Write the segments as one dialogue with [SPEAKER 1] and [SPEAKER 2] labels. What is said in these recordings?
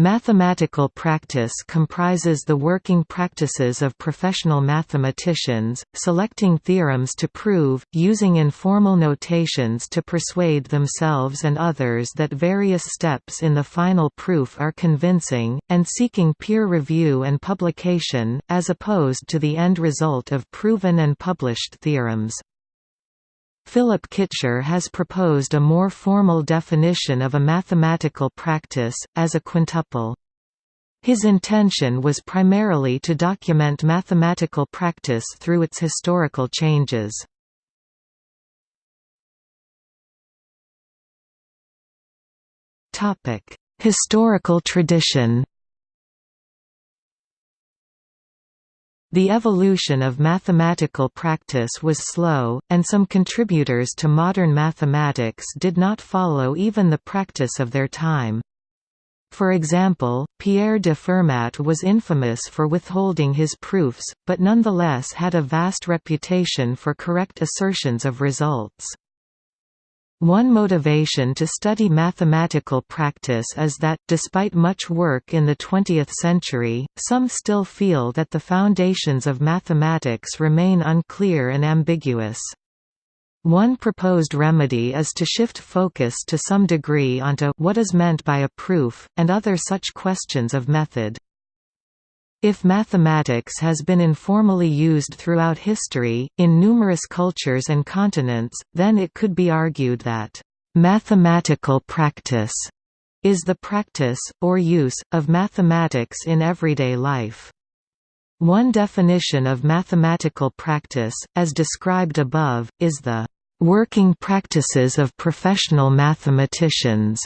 [SPEAKER 1] Mathematical practice comprises the working practices of professional mathematicians, selecting theorems to prove, using informal notations to persuade themselves and others that various steps in the final proof are convincing, and seeking peer review and publication, as opposed to the end result of proven and published theorems. Philip Kitcher has proposed a more formal definition of a mathematical practice, as a quintuple. His intention was primarily to document mathematical practice through its historical changes. Historical tradition The evolution of mathematical practice was slow, and some contributors to modern mathematics did not follow even the practice of their time. For example, Pierre de Fermat was infamous for withholding his proofs, but nonetheless had a vast reputation for correct assertions of results. One motivation to study mathematical practice is that, despite much work in the 20th century, some still feel that the foundations of mathematics remain unclear and ambiguous. One proposed remedy is to shift focus to some degree onto what is meant by a proof, and other such questions of method. If mathematics has been informally used throughout history, in numerous cultures and continents, then it could be argued that, "...mathematical practice," is the practice, or use, of mathematics in everyday life. One definition of mathematical practice, as described above, is the "...working practices of professional mathematicians."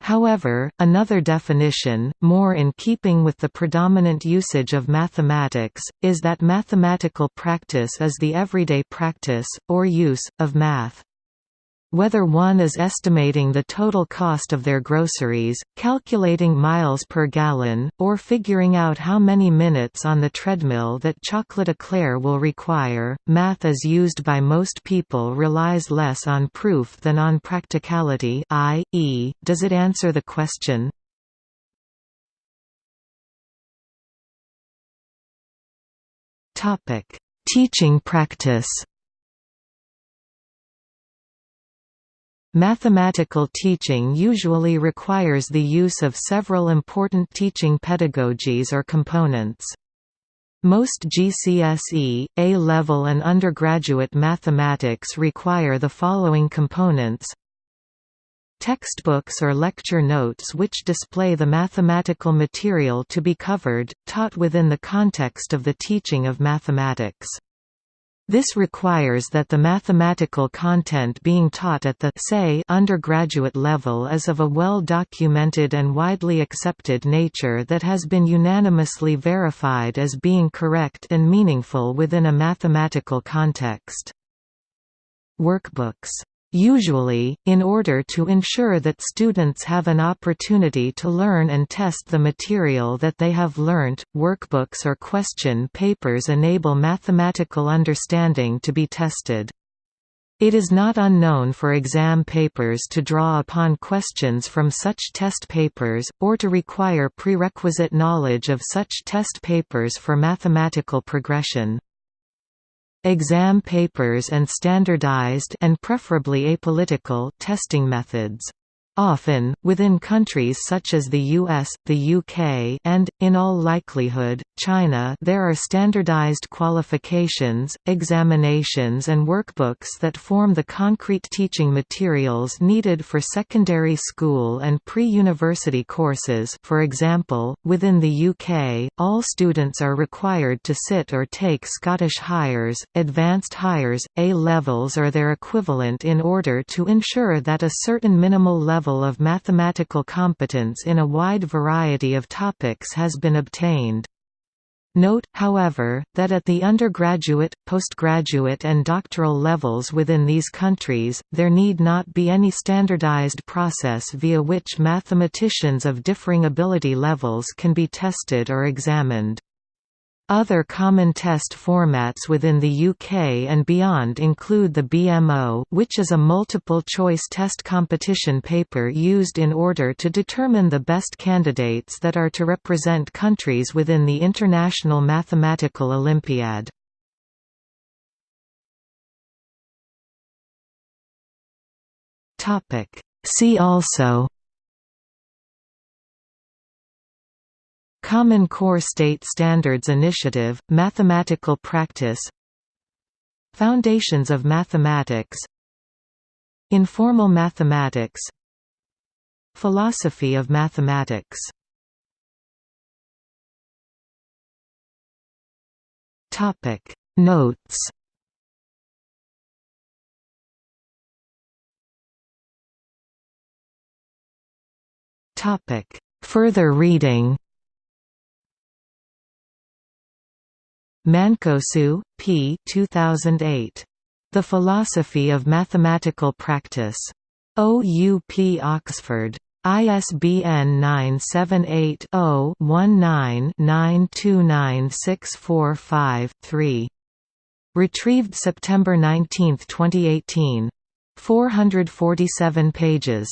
[SPEAKER 1] However, another definition, more in keeping with the predominant usage of mathematics, is that mathematical practice is the everyday practice, or use, of math. Whether one is estimating the total cost of their groceries, calculating miles per gallon, or figuring out how many minutes on the treadmill that chocolate eclair will require, math as used by most people relies less on proof than on practicality i.e., does it answer the question? Teaching practice Mathematical teaching usually requires the use of several important teaching pedagogies or components. Most GCSE, A-level and undergraduate mathematics require the following components Textbooks or lecture notes which display the mathematical material to be covered, taught within the context of the teaching of mathematics. This requires that the mathematical content being taught at the say undergraduate level is of a well-documented and widely accepted nature that has been unanimously verified as being correct and meaningful within a mathematical context. Workbooks Usually, in order to ensure that students have an opportunity to learn and test the material that they have learnt, workbooks or question papers enable mathematical understanding to be tested. It is not unknown for exam papers to draw upon questions from such test papers, or to require prerequisite knowledge of such test papers for mathematical progression. Exam papers and standardized and preferably apolitical testing methods often, within countries such as the US, the UK and, in all likelihood, China. There are standardized qualifications, examinations and workbooks that form the concrete teaching materials needed for secondary school and pre-university courses. For example, within the UK, all students are required to sit or take Scottish Highers, Advanced Highers, A-levels or their equivalent in order to ensure that a certain minimal level level of mathematical competence in a wide variety of topics has been obtained. Note, however, that at the undergraduate, postgraduate and doctoral levels within these countries, there need not be any standardized process via which mathematicians of differing ability levels can be tested or examined. Other common test formats within the UK and beyond include the BMO which is a multiple-choice test competition paper used in order to determine the best candidates that are to represent countries within the International Mathematical Olympiad. See also Common Core State Standards Initiative, Mathematical Practice Foundations of Mathematics Informal Mathematics Philosophy of Mathematics Topic. Notes Topic. Further reading Mancosu, P. 2008. The Philosophy of Mathematical Practice. OUP Oxford. ISBN 978 0 19 929645 Retrieved September 19, 2018. 447 pages.